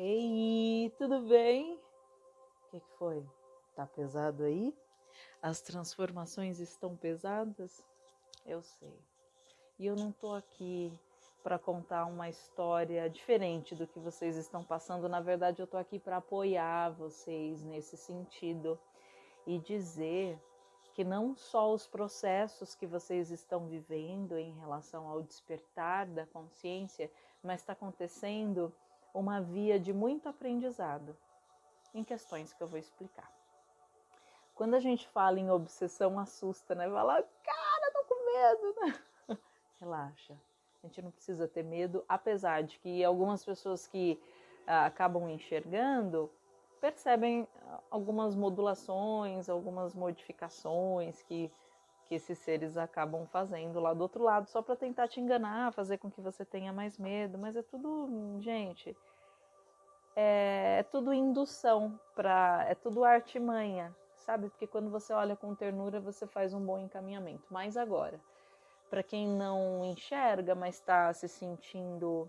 Ei, tudo bem? O que, que foi? Tá pesado aí? As transformações estão pesadas? Eu sei. E eu não tô aqui para contar uma história diferente do que vocês estão passando. Na verdade, eu tô aqui para apoiar vocês nesse sentido e dizer que não só os processos que vocês estão vivendo em relação ao despertar da consciência, mas está acontecendo uma via de muito aprendizado em questões que eu vou explicar. Quando a gente fala em obsessão, assusta, né? Fala, cara, tô com medo, né? Relaxa. A gente não precisa ter medo, apesar de que algumas pessoas que ah, acabam enxergando percebem algumas modulações, algumas modificações que que esses seres acabam fazendo lá do outro lado, só para tentar te enganar, fazer com que você tenha mais medo, mas é tudo, gente, é, é tudo indução para, é tudo artimanha, sabe? Porque quando você olha com ternura, você faz um bom encaminhamento. Mas agora, para quem não enxerga, mas está se sentindo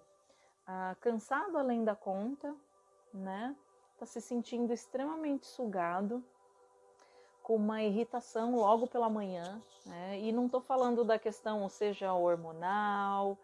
ah, cansado além da conta, né? Está se sentindo extremamente sugado, com uma irritação logo pela manhã, né? e não estou falando da questão, seja hormonal,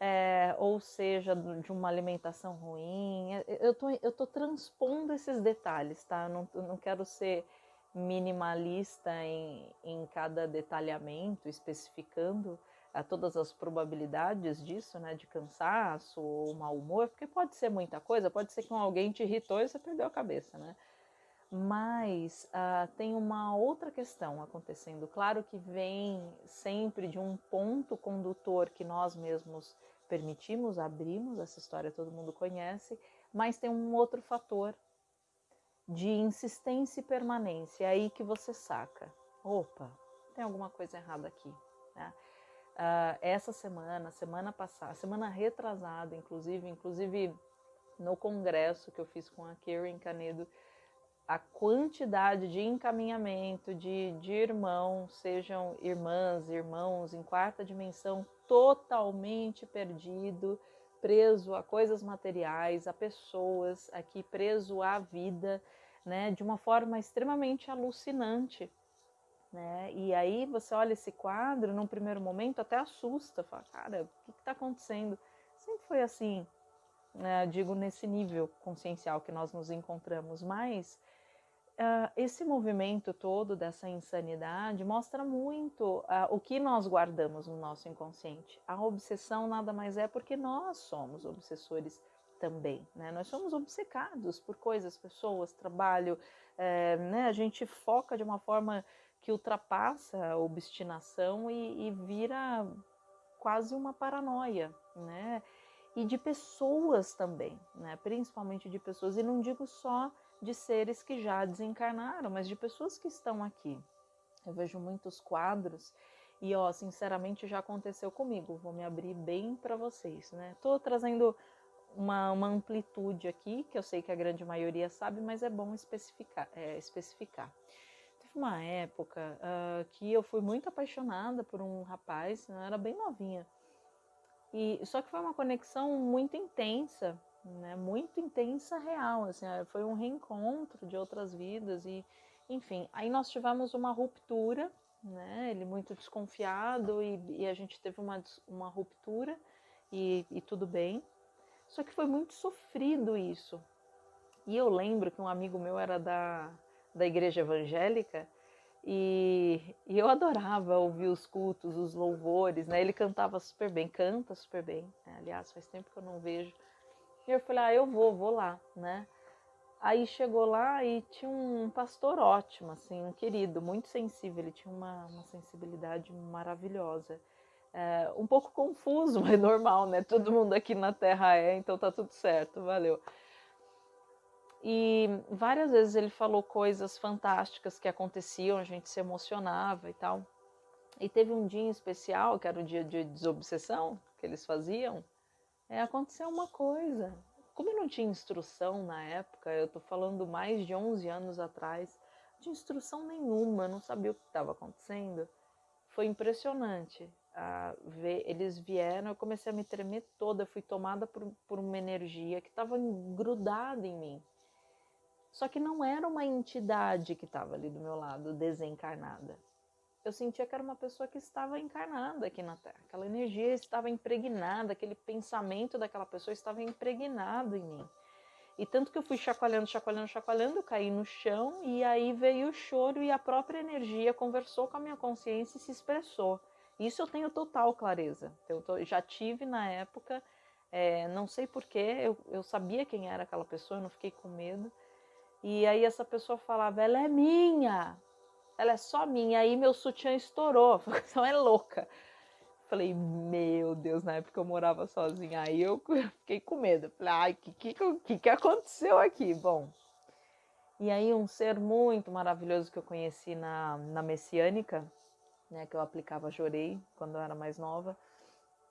é, ou seja de uma alimentação ruim, é, eu tô, eu tô transpondo esses detalhes, tá? Eu não, eu não quero ser minimalista em, em cada detalhamento, especificando a todas as probabilidades disso, né, de cansaço ou mau humor, porque pode ser muita coisa, pode ser que alguém te irritou e você perdeu a cabeça, né? Mas uh, tem uma outra questão acontecendo. Claro que vem sempre de um ponto condutor que nós mesmos permitimos, abrimos, essa história todo mundo conhece, mas tem um outro fator de insistência e permanência. É aí que você saca: opa, tem alguma coisa errada aqui. Né? Uh, essa semana, semana passada, semana retrasada, inclusive, inclusive no congresso que eu fiz com a Karen Canedo, a quantidade de encaminhamento de, de irmãos, sejam irmãs, irmãos em quarta dimensão, totalmente perdido, preso a coisas materiais, a pessoas, aqui preso à vida, né, de uma forma extremamente alucinante. Né? E aí você olha esse quadro, num primeiro momento até assusta, fala, cara, o que está acontecendo? Sempre foi assim, né, digo nesse nível consciencial que nós nos encontramos, mas uh, esse movimento todo dessa insanidade mostra muito uh, o que nós guardamos no nosso inconsciente. A obsessão nada mais é porque nós somos obsessores também, né? Nós somos obcecados por coisas, pessoas, trabalho, é, né? A gente foca de uma forma que ultrapassa a obstinação e, e vira quase uma paranoia, né? E de pessoas também, né? Principalmente de pessoas, e não digo só de seres que já desencarnaram, mas de pessoas que estão aqui. Eu vejo muitos quadros e, ó, sinceramente já aconteceu comigo. Vou me abrir bem para vocês, né? Tô trazendo uma, uma, amplitude aqui, que eu sei que a grande maioria sabe, mas é bom especificar. É, especificar. Teve uma época uh, que eu fui muito apaixonada por um rapaz, eu era bem novinha. E só que foi uma conexão muito intensa, né, muito intensa, real, assim, é, foi um reencontro de outras vidas e, enfim, aí nós tivemos uma ruptura, né, ele muito desconfiado e, e a gente teve uma, uma ruptura e, e tudo bem, só que foi muito sofrido isso. E eu lembro que um amigo meu era da, da igreja evangélica e, e, eu adorava ouvir os cultos, os louvores, né? Ele cantava super bem, canta super bem. Né? Aliás, faz tempo que eu não vejo e eu falei, ah, eu vou, vou lá, né? Aí chegou lá e tinha um pastor ótimo, assim, um querido, muito sensível, ele tinha uma, uma sensibilidade maravilhosa. É, um pouco confuso, mas normal, né? Todo mundo aqui na Terra é, então tá tudo certo, valeu. E várias vezes ele falou coisas fantásticas que aconteciam, a gente se emocionava e tal. E teve um dia em especial, que era o dia de desobsessão, que eles faziam, é, aconteceu uma coisa. Como eu não tinha instrução na época, eu estou falando mais de 11 anos atrás, de instrução nenhuma, não sabia o que estava acontecendo. Foi impressionante. ver, eles vieram, eu comecei a me tremer toda, fui tomada por, por uma energia que estava grudada em mim. Só que não era uma entidade que estava ali do meu lado, desencarnada. Eu sentia que era uma pessoa que estava encarnada aqui na Terra. Aquela energia estava impregnada, aquele pensamento daquela pessoa estava impregnado em mim. E tanto que eu fui chacoalhando, chacoalhando, chacoalhando, eu caí no chão e aí veio o choro e a própria energia conversou com a minha consciência e se expressou. Isso eu tenho total clareza. Eu já tive na época, é, não sei porquê, eu, eu sabia quem era aquela pessoa, eu não fiquei com medo. E aí essa pessoa falava, ela é minha, ela é só minha. Aí meu sutiã estourou, então é louca. Falei, meu Deus, na época eu morava sozinha. Aí eu fiquei com medo. Falei, ai, o que, que, que aconteceu aqui? Bom, e aí um ser muito maravilhoso que eu conheci na, na Messiânica, né, que eu aplicava Jorei quando eu era mais nova,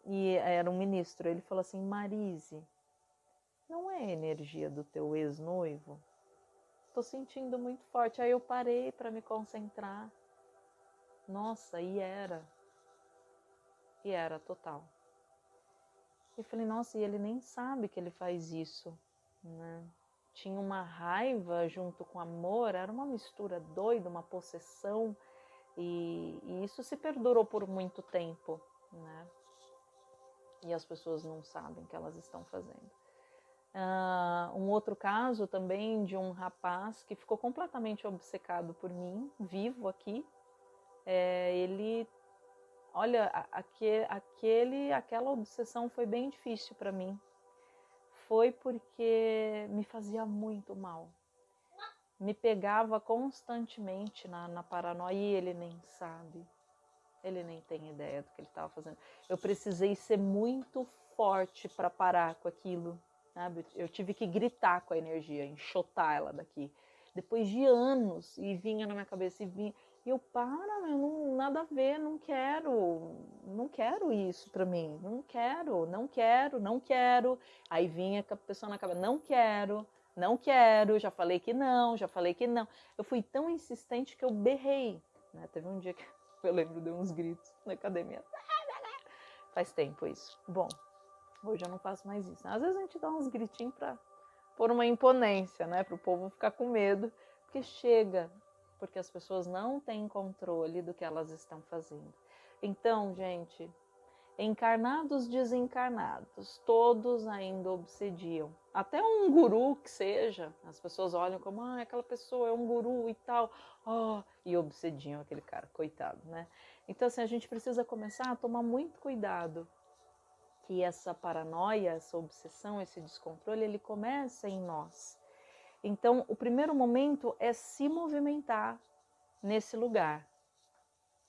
e era um ministro. Ele falou assim, Marise, não é energia do teu ex-noivo? Tô sentindo muito forte. Aí eu parei para me concentrar. Nossa, e era. E era total. E falei, nossa, e ele nem sabe que ele faz isso, né? Tinha uma raiva junto com amor, era uma mistura doida, uma possessão, e, e isso se perdurou por muito tempo, né? E as pessoas não sabem que elas estão fazendo. Uh, um outro caso também de um rapaz que ficou completamente obcecado por mim, vivo aqui. É, ele, olha, aquele, aquele, aquela obsessão foi bem difícil para mim. Foi porque me fazia muito mal. Me pegava constantemente na, na paranoia e ele nem sabe. Ele nem tem ideia do que ele estava fazendo. Eu precisei ser muito forte para parar com aquilo sabe? Eu tive que gritar com a energia, enxotar ela daqui. Depois de anos, e vinha na minha cabeça, e vinha. E eu, para, meu, não, nada a ver, não quero, não quero isso pra mim, não quero, não quero, não quero. Aí vinha a pessoa na cabeça, não quero, não quero, já falei que não, já falei que não. Eu fui tão insistente que eu berrei. Né? Teve um dia que eu lembro de uns gritos na academia. Faz tempo isso. Bom, Hoje eu não faço mais isso. Às vezes a gente dá uns gritinhos para pôr uma imponência, né? Para o povo ficar com medo, porque chega, porque as pessoas não têm controle do que elas estão fazendo. Então, gente, encarnados, desencarnados, todos ainda obsediam. Até um guru que seja, as pessoas olham como, ah, aquela pessoa é um guru e tal, oh, e obsediam aquele cara, coitado, né? Então, assim, a gente precisa começar a tomar muito cuidado que essa paranoia, essa obsessão, esse descontrole, ele começa em nós. Então, o primeiro momento é se movimentar nesse lugar.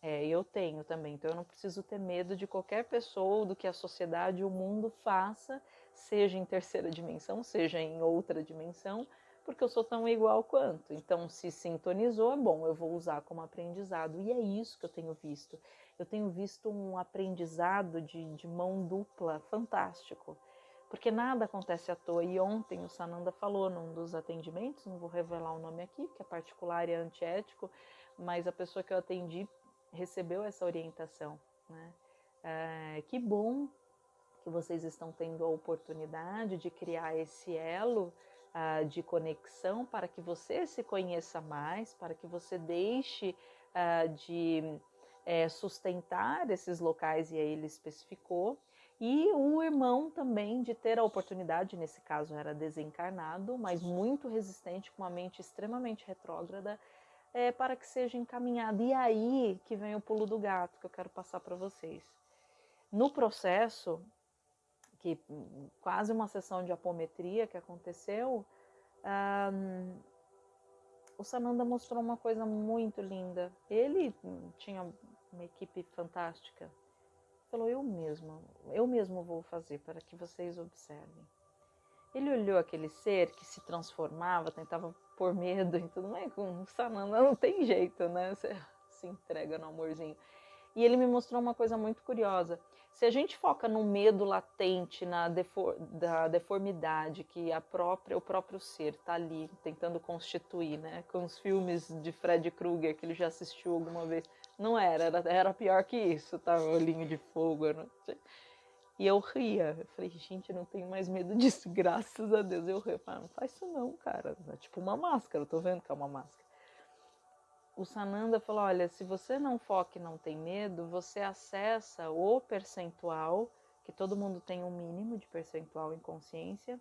É, eu tenho também, então eu não preciso ter medo de qualquer pessoa, do que a sociedade, o mundo faça, seja em terceira dimensão, seja em outra dimensão, porque eu sou tão igual quanto. Então, se sintonizou, é bom, eu vou usar como aprendizado. E é isso que eu tenho visto. Eu tenho visto um aprendizado de, de mão dupla fantástico. Porque nada acontece à toa. E ontem o Sananda falou num dos atendimentos, não vou revelar o nome aqui, porque é particular e é antiético, mas a pessoa que eu atendi recebeu essa orientação. Né? É, que bom que vocês estão tendo a oportunidade de criar esse elo uh, de conexão para que você se conheça mais, para que você deixe uh, de é, sustentar esses locais, e aí ele especificou, e o irmão também de ter a oportunidade, nesse caso era desencarnado, mas muito resistente, com uma mente extremamente retrógrada, é, para que seja encaminhado. E aí que vem o pulo do gato que eu quero passar para vocês. No processo, que quase uma sessão de apometria que aconteceu, um, o Sananda mostrou uma coisa muito linda. Ele tinha uma equipe fantástica. Falou, eu mesmo, eu mesmo vou fazer para que vocês observem. Ele olhou aquele ser que se transformava, tentava pôr medo e tudo mais. Com Sananda não tem jeito, né? Você se entrega no amorzinho. E ele me mostrou uma coisa muito curiosa. Se a gente foca no medo latente, na defor da deformidade que a própria, o próprio ser está ali tentando constituir, né? Com os filmes de Fred Krueger que ele já assistiu alguma vez. Não era, era, era pior que isso, tá? Olhinho de fogo. E eu ria. Eu falei, gente, eu não tenho mais medo disso, graças a Deus. Eu ria. Eu falei, não faz isso não, cara. É tipo uma máscara, eu tô vendo que é uma máscara. O Sananda falou: olha, se você não foca e não tem medo, você acessa o percentual, que todo mundo tem um mínimo de percentual em consciência,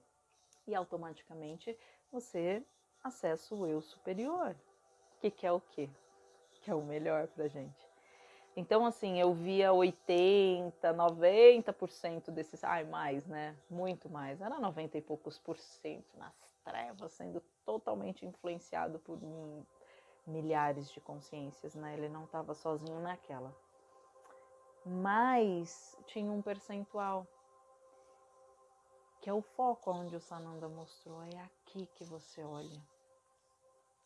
e automaticamente você acessa o eu superior, que quer o quê? É o melhor pra gente. Então, assim, eu via 80, 90% desses, ai, mais, né? Muito mais, era 90 e poucos por cento nas trevas, sendo totalmente influenciado por milhares de consciências, né? Ele não estava sozinho naquela. Mas tinha um percentual que é o foco onde o Sananda mostrou. É aqui que você olha.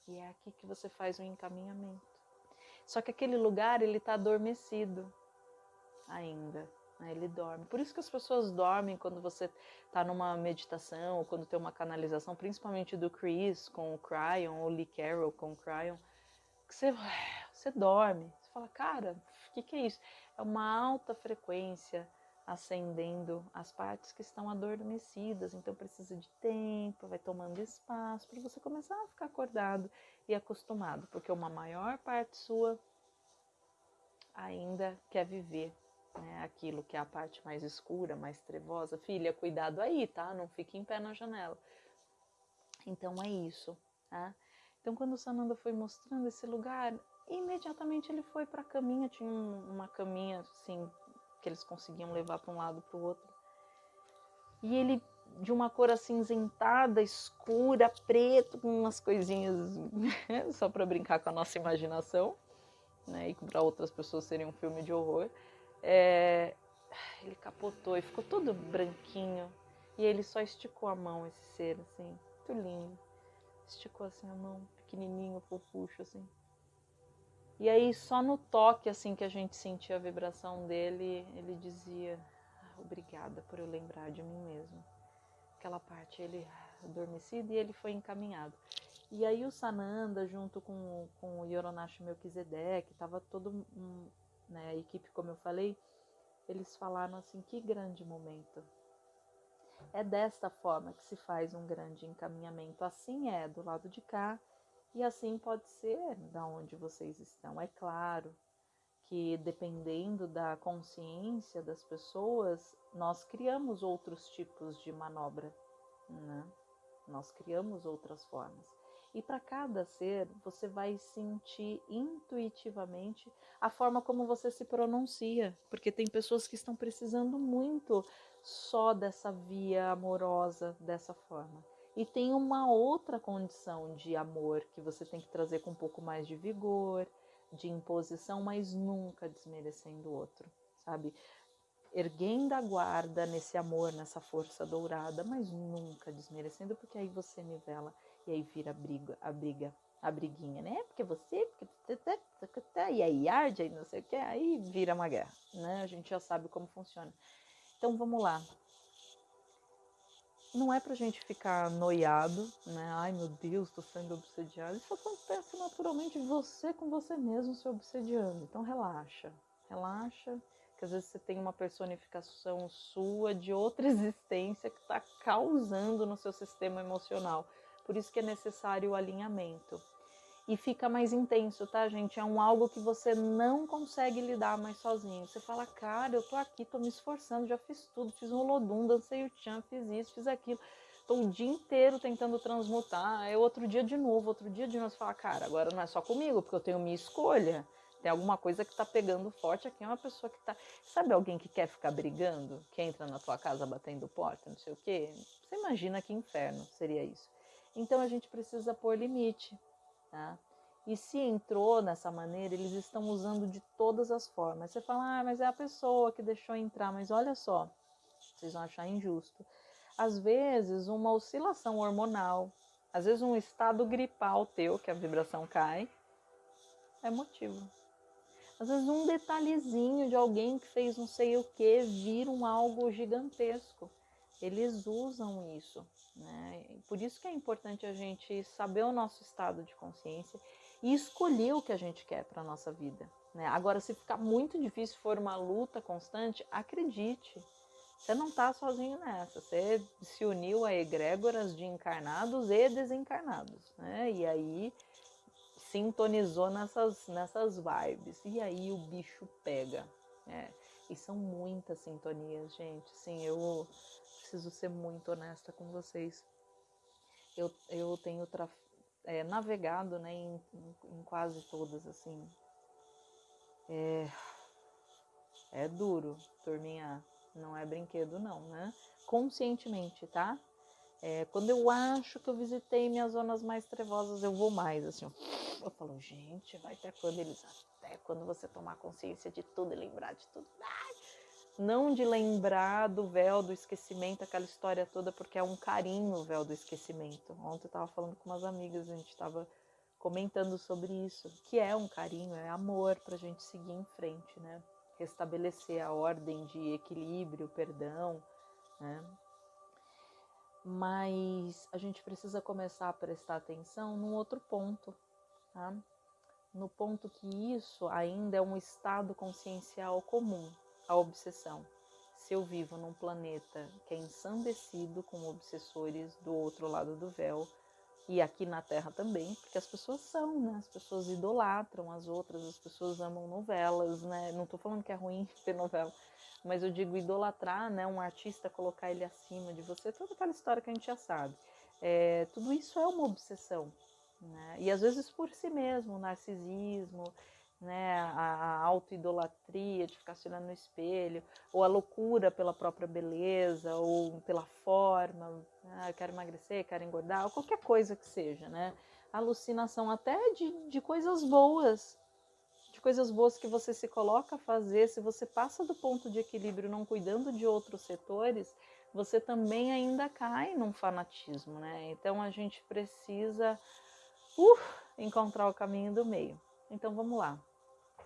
E é aqui que você faz o encaminhamento. Só que aquele lugar ele está adormecido ainda. Né? Ele dorme. Por isso que as pessoas dormem quando você está numa meditação ou quando tem uma canalização, principalmente do Chris com o Cryon ou Lee Carroll com o Cryon que você, você dorme. Você fala, cara, o que, que é isso? É uma alta frequência acendendo as partes que estão adormecidas, então precisa de tempo, vai tomando espaço para você começar a ficar acordado e acostumado, porque uma maior parte sua ainda quer viver né, aquilo que é a parte mais escura, mais trevosa. Filha, cuidado aí, tá? Não fique em pé na janela. Então é isso, tá? Então, quando o Sananda foi mostrando esse lugar, imediatamente ele foi para a caminha. Tinha um, uma caminha assim que eles conseguiam levar para um lado para o outro. E ele de uma cor acinzentada, escura, preto, com umas coisinhas só para brincar com a nossa imaginação, né? E para outras pessoas seria um filme de horror. É... Ele capotou e ficou todo branquinho. E ele só esticou a mão, esse ser, assim, muito lindo esticou assim a mão, pequenininho, fofucho assim. E aí só no toque assim que a gente sentia a vibração dele, ele dizia: ah, "Obrigada por eu lembrar de mim mesmo". Aquela parte ele adormecido e ele foi encaminhado. E aí o Sananda junto com, com o Yoronashi Melquisedeque, estava todo um, né, a equipe como eu falei, eles falaram assim: "Que grande momento". É desta forma que se faz um grande encaminhamento. Assim é do lado de cá e assim pode ser da onde vocês estão. É claro que dependendo da consciência das pessoas, nós criamos outros tipos de manobra, né? Nós criamos outras formas. E para cada ser, você vai sentir intuitivamente a forma como você se pronuncia, porque tem pessoas que estão precisando muito só dessa via amorosa dessa forma. E tem uma outra condição de amor que você tem que trazer com um pouco mais de vigor, de imposição, mas nunca desmerecendo o outro, sabe? Erguendo a guarda nesse amor, nessa força dourada, mas nunca desmerecendo, porque aí você nivela e aí vira a briga, a briga, a briguinha, né? Porque você, porque e aí arde, aí não sei o que, aí vira uma guerra, né? A gente já sabe como funciona. Então vamos lá. Não é pra gente ficar noiado, né? Ai meu Deus, tô sendo obsediado. Isso acontece naturalmente você com você mesmo se obsediando. Então relaxa, relaxa, que às vezes você tem uma personificação sua de outra existência que está causando no seu sistema emocional. Por isso que é necessário o alinhamento e fica mais intenso, tá, gente? É um algo que você não consegue lidar mais sozinho. Você fala, cara, eu tô aqui, tô me esforçando, já fiz tudo, fiz um holodum, dancei o tchan, fiz isso, fiz aquilo. Tô o dia inteiro tentando transmutar, é outro dia de novo, outro dia de novo. Você fala, cara, agora não é só comigo, porque eu tenho minha escolha. Tem alguma coisa que tá pegando forte aqui, é uma pessoa que tá. Sabe alguém que quer ficar brigando? Que entra na tua casa batendo porta, não sei o quê? Você imagina que inferno seria isso. Então a gente precisa pôr limite Tá? E se entrou nessa maneira, eles estão usando de todas as formas. Você fala, ah, mas é a pessoa que deixou entrar, mas olha só, vocês vão achar injusto. Às vezes, uma oscilação hormonal, às vezes um estado gripal teu, que a vibração cai, é motivo. Às vezes um detalhezinho de alguém que fez não sei o que vira um algo gigantesco. Eles usam isso. Né? Por isso que é importante a gente saber o nosso estado de consciência e escolher o que a gente quer para a nossa vida. Né? Agora, se ficar muito difícil, for uma luta constante, acredite, você não está sozinho nessa. Você se uniu a egrégoras de encarnados e desencarnados, né? E aí sintonizou nessas, nessas vibes. E aí o bicho pega. Né? E são muitas sintonias, gente. Sim, eu preciso ser muito honesta com vocês. Eu, eu tenho é, navegado né, em, em, quase todas, assim. É, é duro, turminha. Não é brinquedo, não, né? Conscientemente, tá? É, quando eu acho que eu visitei minhas zonas mais trevosas, eu vou mais, assim. Eu falo, gente, vai até quando eles. Até quando você tomar consciência de tudo e lembrar de tudo. Ai, não de lembrar do véu do esquecimento, aquela história toda, porque é um carinho o véu do esquecimento. Ontem eu estava falando com umas amigas, a gente estava comentando sobre isso, que é um carinho, é amor para a gente seguir em frente, né? Restabelecer a ordem de equilíbrio, perdão, né? Mas a gente precisa começar a prestar atenção num outro ponto, tá? No ponto que isso ainda é um estado consciencial comum, a obsessão. Se eu vivo num planeta que é ensandecido com obsessores do outro lado do véu, e aqui na Terra também, porque as pessoas são, né? As pessoas idolatram as outras, as pessoas amam novelas, né? Não estou falando que é ruim ter novela, mas eu digo idolatrar, né? Um artista, colocar ele acima de você, toda aquela história que a gente já sabe. É, tudo isso é uma obsessão, né? E às vezes por si mesmo, narcisismo, né, a, auto-idolatria de ficar se olhando no espelho, ou a loucura pela própria beleza, ou pela forma, ah, eu quero emagrecer, quero engordar, ou qualquer coisa que seja, né? Alucinação até de, de coisas boas, de coisas boas que você se coloca a fazer, se você passa do ponto de equilíbrio não cuidando de outros setores, você também ainda cai num fanatismo, né? Então a gente precisa uh, encontrar o caminho do meio. Então vamos lá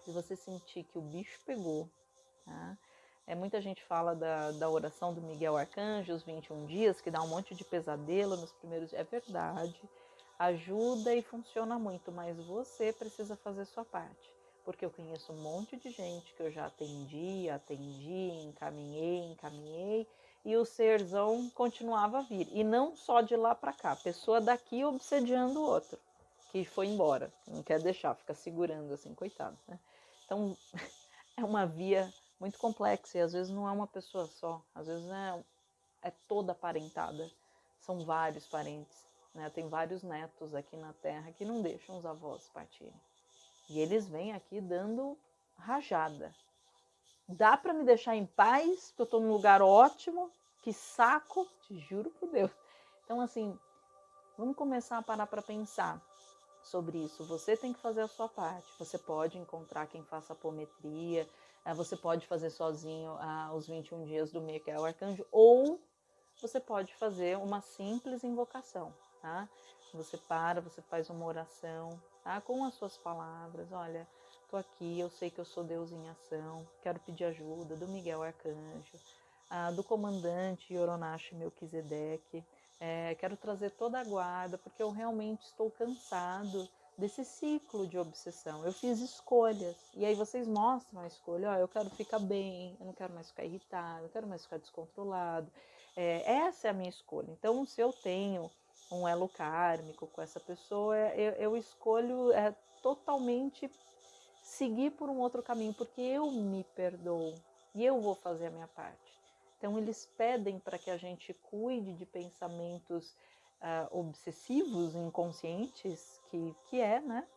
se você sentir que o bicho pegou, tá? É, muita gente fala da, da oração do Miguel Arcanjo, os 21 dias, que dá um monte de pesadelo nos primeiros dias. É verdade, ajuda e funciona muito, mas você precisa fazer sua parte. Porque eu conheço um monte de gente que eu já atendi, atendi, encaminhei, encaminhei, e o serzão continuava a vir. E não só de lá para cá, pessoa daqui obsediando o outro, que foi embora, não quer deixar, fica segurando assim, coitado, né? Então, é uma via muito complexa e às vezes não é uma pessoa só, às vezes é, é toda parentada, são vários parentes. Né? Tem vários netos aqui na Terra que não deixam os avós partirem. E eles vêm aqui dando rajada. Dá para me deixar em paz, que eu estou num lugar ótimo, que saco, te juro por Deus. Então, assim, vamos começar a parar para pensar sobre isso. Você tem que fazer a sua parte. Você pode encontrar quem faça apometria, eh, você pode fazer sozinho ah, os 21 dias do Micael Arcanjo, ou você pode fazer uma simples invocação, tá? Você para, você faz uma oração, tá? Com as suas palavras, olha, tô aqui, eu sei que eu sou Deus em ação, quero pedir ajuda do Miguel Arcanjo, ah, do comandante Yoronashi Melquisedeque, é, quero trazer toda a guarda, porque eu realmente estou cansado desse ciclo de obsessão. Eu fiz escolhas, e aí vocês mostram a escolha: ó, eu quero ficar bem, eu não quero mais ficar irritado, eu não quero mais ficar descontrolado. É, essa é a minha escolha. Então, se eu tenho um elo kármico com essa pessoa, eu, eu escolho é, totalmente seguir por um outro caminho, porque eu me perdoo e eu vou fazer a minha parte. Então, eles pedem para que a gente cuide de pensamentos uh, obsessivos, inconscientes, que, que é, né?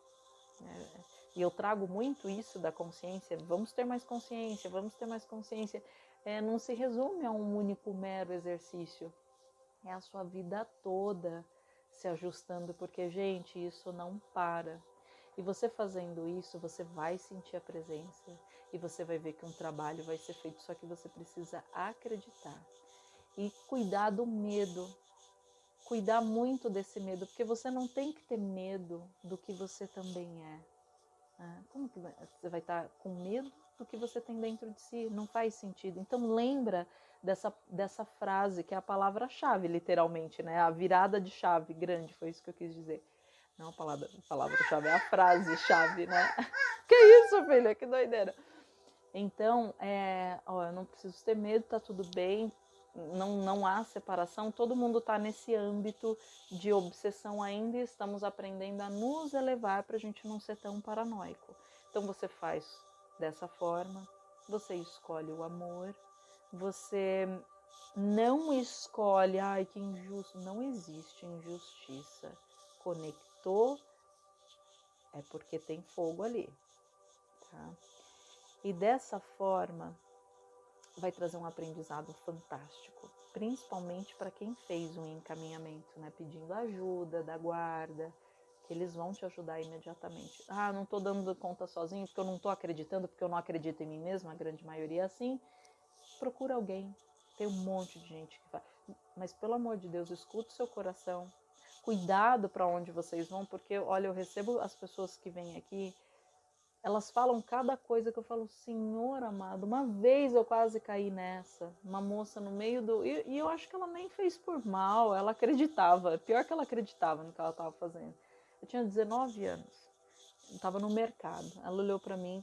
É, e eu trago muito isso da consciência. Vamos ter mais consciência, vamos ter mais consciência. É, não se resume a um único mero exercício. É a sua vida toda se ajustando, porque, gente, isso não para. E você fazendo isso, você vai sentir a presença e você vai ver que um trabalho vai ser feito, só que você precisa acreditar e cuidar do medo. Cuidar muito desse medo, porque você não tem que ter medo do que você também é. Ah, como que você vai estar com medo do que você tem dentro de si? Não faz sentido. Então lembra dessa, dessa frase que é a palavra-chave, literalmente, né? A virada de chave grande, foi isso que eu quis dizer Não a palavra, palavra-chave, é a frase-chave, né? Que isso, filha? Que doideira. Então, é, ó, eu não preciso ter medo, tá tudo bem, não, não há separação, todo mundo está nesse âmbito de obsessão ainda e estamos aprendendo a nos elevar para a gente não ser tão paranoico. Então você faz dessa forma, você escolhe o amor, você não escolhe, ai que injusto, não existe injustiça. É porque tem fogo ali, tá? E dessa forma vai trazer um aprendizado fantástico, principalmente para quem fez um encaminhamento, né, pedindo ajuda da guarda, que eles vão te ajudar imediatamente. Ah, não estou dando conta sozinho porque eu não estou acreditando, porque eu não acredito em mim mesmo, a grande maioria é assim. Procura alguém. Tem um monte de gente que faz. Mas pelo amor de Deus, escuta o seu coração. Cuidado para onde vocês vão, porque olha, eu recebo as pessoas que vêm aqui elas falam cada coisa que eu falo, Senhor amado, uma vez eu quase caí nessa, uma moça no meio do. E, e eu acho que ela nem fez por mal, ela acreditava, pior que ela acreditava no que ela estava fazendo. Eu tinha 19 anos, estava no mercado, ela olhou para mim,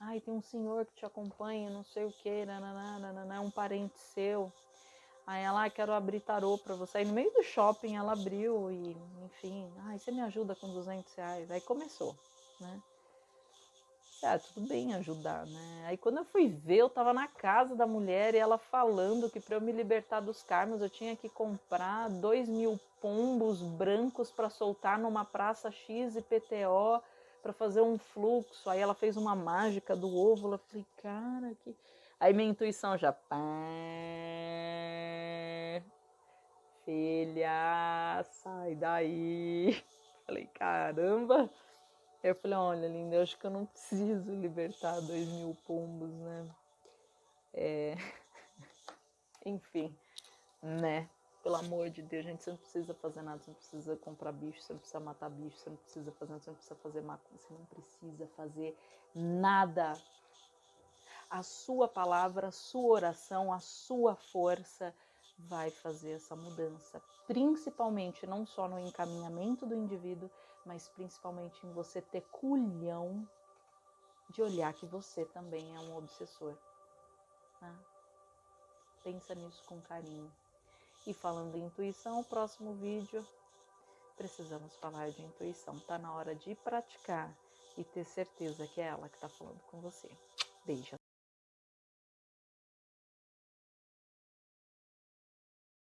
ai, tem um senhor que te acompanha, não sei o que, é um parente seu. Aí ela, ah, quero abrir tarô para você. Aí no meio do shopping ela abriu e, enfim, ai, você me ajuda com 200 reais. Aí começou, né? ah, tudo bem ajudar, né? Aí quando eu fui ver, eu tava na casa da mulher e ela falando que para eu me libertar dos karmas eu tinha que comprar dois mil pombos brancos para soltar numa praça X e PTO para fazer um fluxo. Aí ela fez uma mágica do ovo. Eu falei, cara, que. Aí minha intuição já. Filha, sai daí. Falei, caramba. Eu falei, olha, linda, eu acho que eu não preciso libertar dois mil pombos, né? É... Enfim, né? Pelo amor de Deus, gente, você não precisa fazer nada, você não precisa comprar bicho, você não precisa matar bicho, você não precisa fazer nada, você não precisa fazer macumba, você não precisa fazer nada. A sua palavra, a sua oração, a sua força vai fazer essa mudança, principalmente não só no encaminhamento do indivíduo, mas principalmente em você ter culhão de olhar que você também é um obsessor. Né? Pensa nisso com carinho. E falando em intuição, o próximo vídeo precisamos falar de intuição. Tá na hora de praticar e ter certeza que é ela que está falando com você. Beijo.